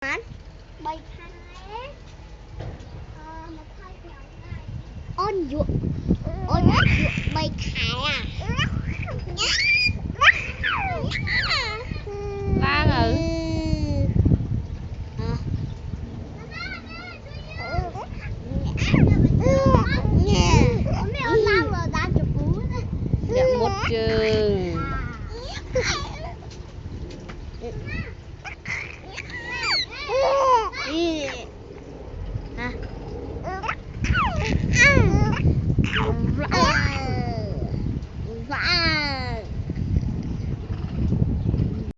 Ờ, khai kẹo này ôn dụ ôn dụ bày khải à ừ. Ờ. Đấy Dạ một trường Oh,